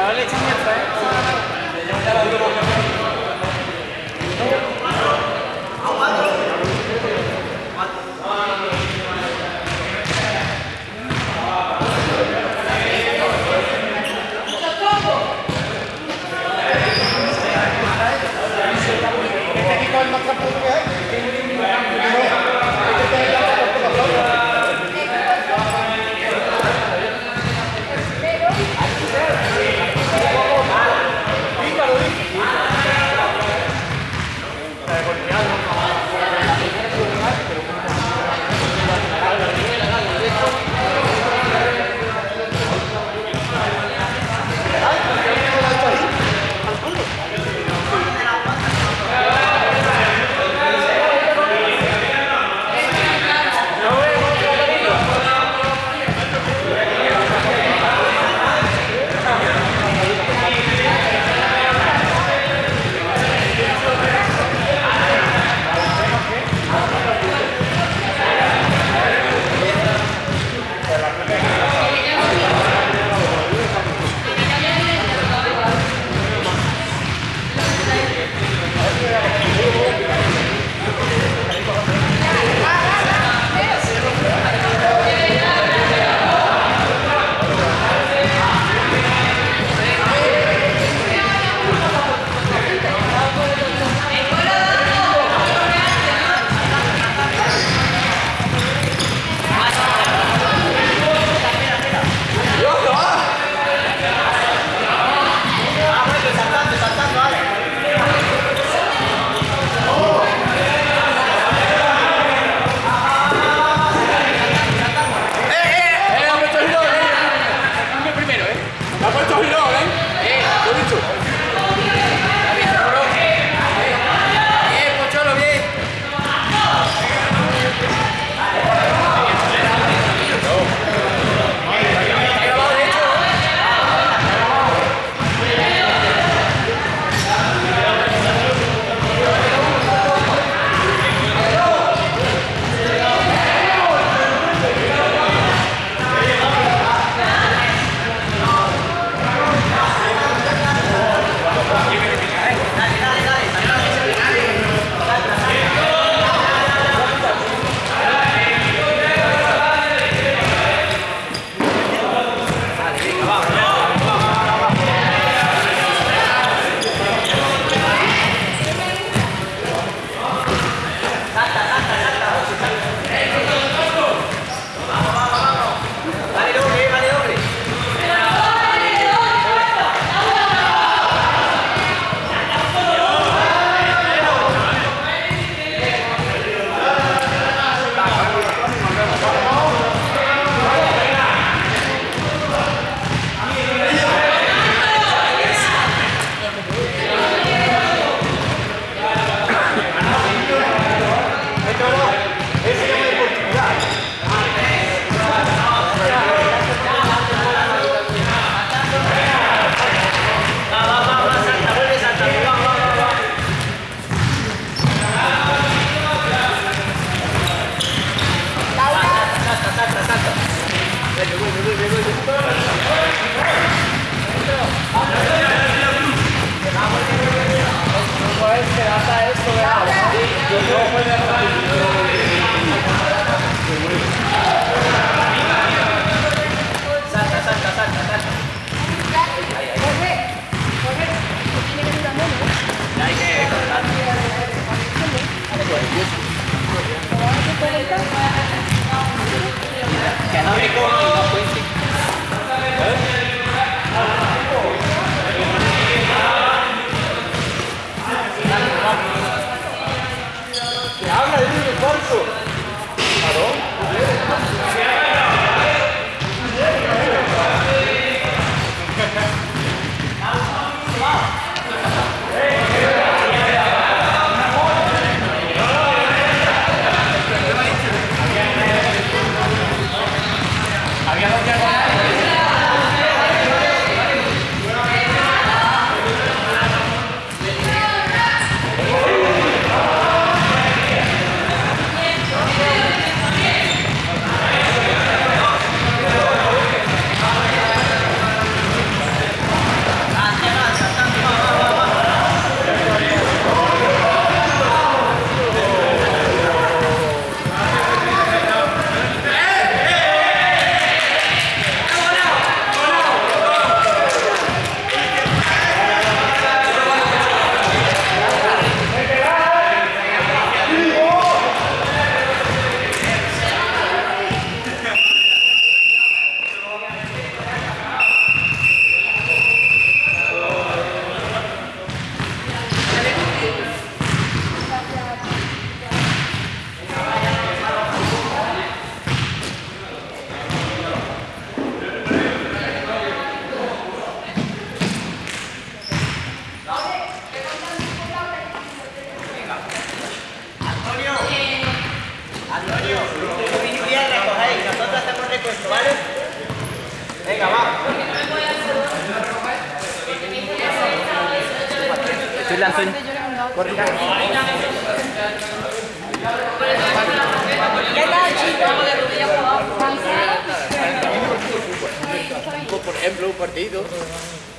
Charlie.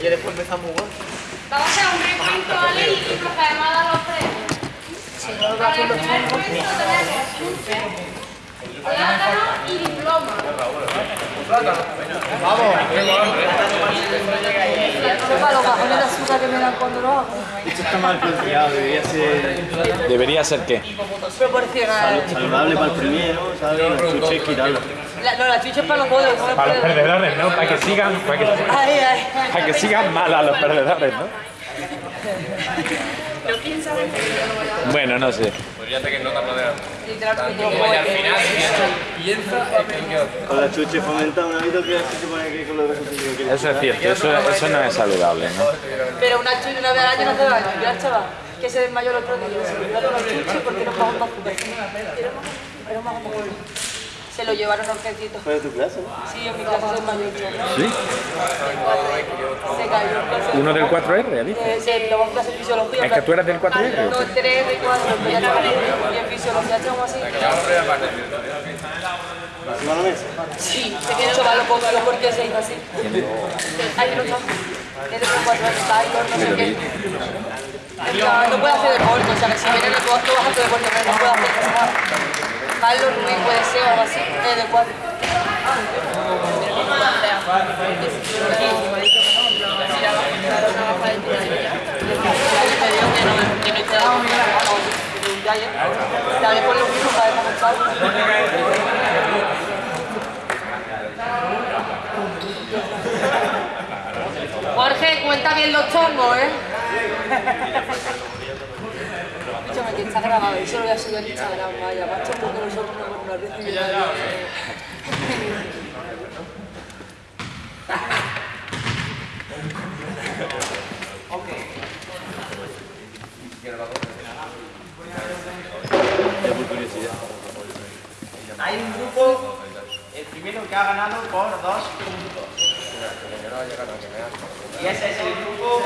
Y después empezamos a jugar. Vamos a hacer un recuento, ¿vale? Y procedemos a dar los premios. Para el primer recuento tenemos chuche, plátano y diploma. Eso para los bajones de azúcar que me dan cuando lo hago. Esto está mal planteado, debería ser ¿Debería ser qué? Proporcional. saludable para el primero, ¿sabes? Los chuches quitarlo. La, no, la chucha es para los es Para los perdedores, ¿no? Para que sigan, para que, Ay, ay. para que sigan mal a los perdedores, ¿no? Bueno, no sé. Literalmente. Con la chuche fomenta un hábito que se supone que con lo que se quiere. Eso es cierto, eso, eso no es saludable, ¿no? Pero una chucha una vez al año no hace daño. Ya, chaval. Que se desmayó el otro día. Se le dio una chucha porque no pagó azúcar. Era un bajón de azúcar. Se lo llevaron a urgencito. ¿Fue de tu clase? Sí, en mi clase se desmayó el chaval. ¿Sí? Se cayó. ¿Uno del 4R, dice? Eh, clase de fisiología. ¿Es que tú eres del 4R? No, 3 de 4, pero ya y en fisiología estamos así. Sí, se quedó chaval, lo cogió porque se hizo así. Ahí no está. Es de 4 años, Taylor, no sé qué. No, hacer deporte, o sea, que si viene no vas a hacer deporte, pero no puede hacer nada. Carlos Ruiz puede ser o algo así, es de 4. Te hablé por lo mismo para descansar. Jorge, cuenta bien los chongos, ¿eh? Escúchame, que está grabado, eso lo voy a subir a Instagram, vaya, macho, porque nosotros no nos recibimos. Hay un grupo, el primero que ha ganado por dos puntos. Y ese es el grupo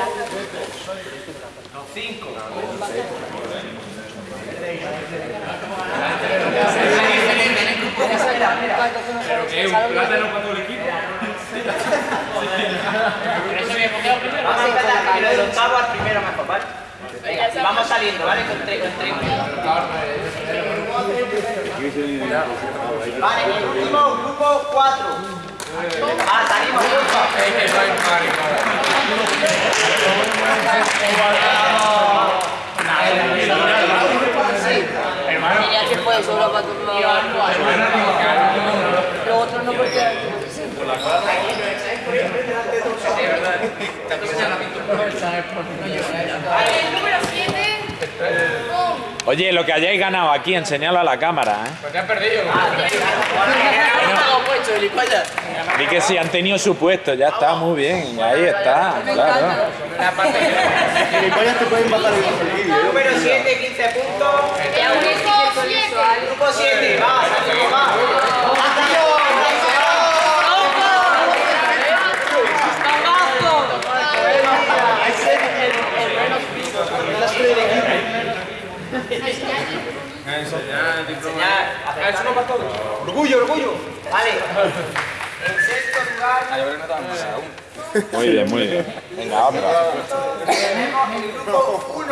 5. Vamos a empezar el octavo al primero mejor, ¿vale? Venga. Y vamos saliendo, ¿vale? Con tres, con tres. Vale, el último grupo 4. Ah, salimos juntos. Tenía que fue solo para tu Los otros no porque... El número 7. Oye, lo que hayáis ganado aquí, enseñalo a la cámara, ¿eh? Di que sí, han tenido su puesto, ya está, muy bien, ahí está, claro. Gilipollas te pueden bajar el vídeo. Número 7, 15 puntos. Grupo 7. Grupo 7, va, salimos, va. Enseñar. Orgullo, orgullo. Vale. En sexto lugar Muy bien, muy bien. Venga, otra. tenemos el grupo 1.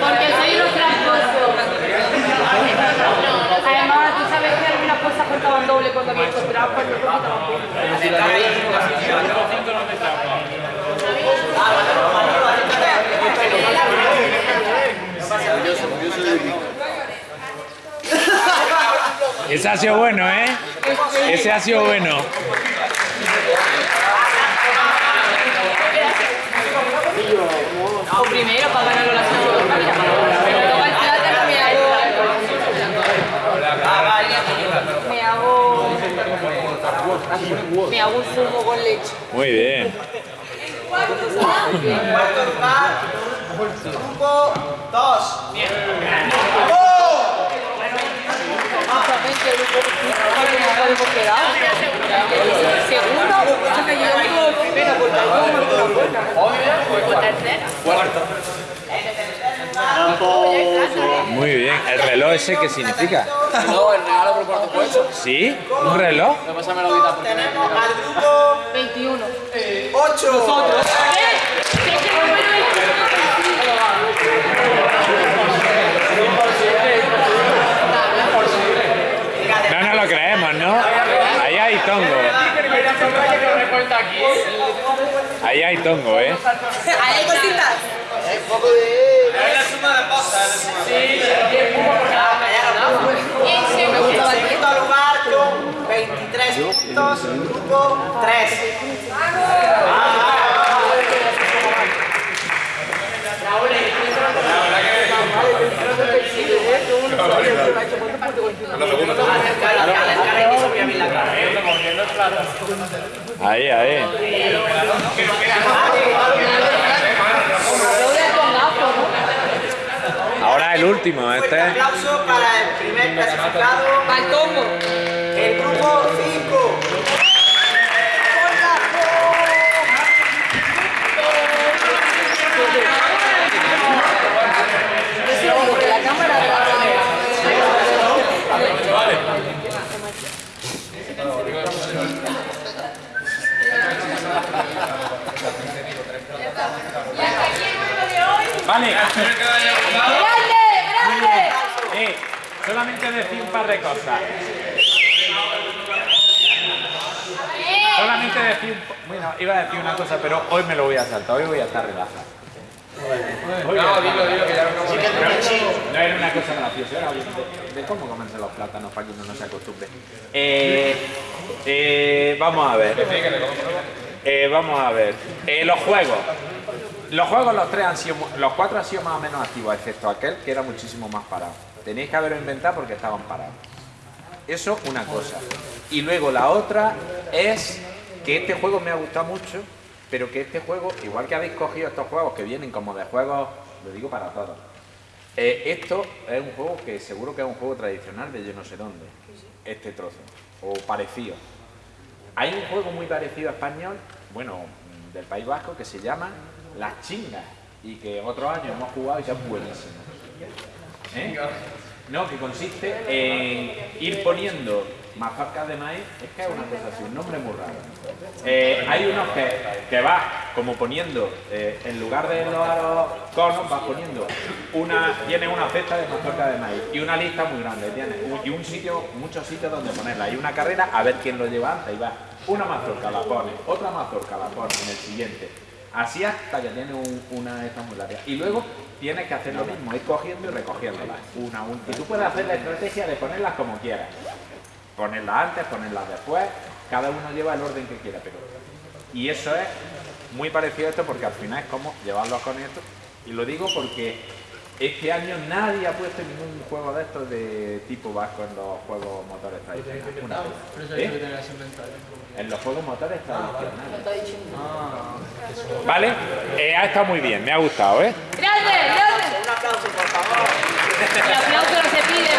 Porque soy unos tramposos. Además, tú sabes que algunas cosas contaban doble cuando trampa y otras contaban Ese ha sido bueno, ¿eh? Ese ha sido bueno. O primero para ganar la me hago... Me hago... Un zumo con leche. Muy bien. En cuarto grupo 2. Justamente el que quedado. Segundo, primero. Muy bien. ¿El reloj ese qué significa? No, el regalo por cuarto puesto. ¿Sí? ¿Un reloj? Tenemos al grupo 21. 8. No nos lo creemos, ¿no? Ahí hay tongo. Ahí hay tongo, ¿eh? Ahí hay cositas. En segundo, En segundo lugar, con 23 puntos, grupo 3. Ahí, ahí. Ahora el último, Fuerte este. aplauso para el primer clasificado, tongo. el grupo 5. Porque la cámara... Vale. ¡Grande! ¡Grande! Eh, solamente de cosas. Solamente decir Bueno, iba a decir una cosa, pero hoy me lo voy a saltar. Hoy voy a estar relajado. Hoy voy a estar- No era una cosa graciosa, era de, de cómo comerse los plátanos para que uno no se acostumbre. Eh, eh, vamos a ver. Eh, vamos a ver. Los juegos. Los juegos, los tres han sido, los cuatro han sido más o menos activos, excepto aquel que era muchísimo más parado. Tenéis que haberlo inventado porque estaban parados. Eso, una cosa. Y luego la otra es que este juego me ha gustado mucho, pero que este juego, igual que habéis cogido estos juegos que vienen como de juegos, lo digo para todos, eh, esto es un juego que seguro que es un juego tradicional de yo no sé dónde, este trozo, o parecido. Hay un juego muy parecido a español, bueno, del País Vasco, que se llama Las Chingas, y que otros años hemos jugado y que es buenísimo. ¿Eh? No, que consiste en ir poniendo mazorcas de maíz, es que es una cosa así, un nombre muy raro. Eh, hay unos que, que vas como poniendo, eh, en lugar de los conos, vas poniendo una, tienes una cesta de mazorca de maíz y una lista muy grande, y un sitio, muchos sitios donde ponerla, y una carrera a ver quién lo lleva antes, y vas, una mazorca la pones, otra mazorca la pones en el siguiente, así hasta que tienes un- una esta muy larga. Y luego tienes que hacer lo mismo, ir cogiendo y recogiéndolas, una a una. Y tú puedes hacer la estrategia de ponerlas como quieras ponerlas antes, ponerlas después, cada uno lleva el orden que quiera, pero... Y eso es muy parecido a esto porque al final es como llevarlos con esto, y lo digo porque este año nadie ha puesto ningún juego de estos de tipo vasco en los juegos motores tradicionales. ¿Eh? En los juegos motores tradicionales. Vale, eh, ha estado muy bien, me ha gustado, ¿eh? ¡Grande, grande! Un aplauso, por favor. El aplauso no se pide,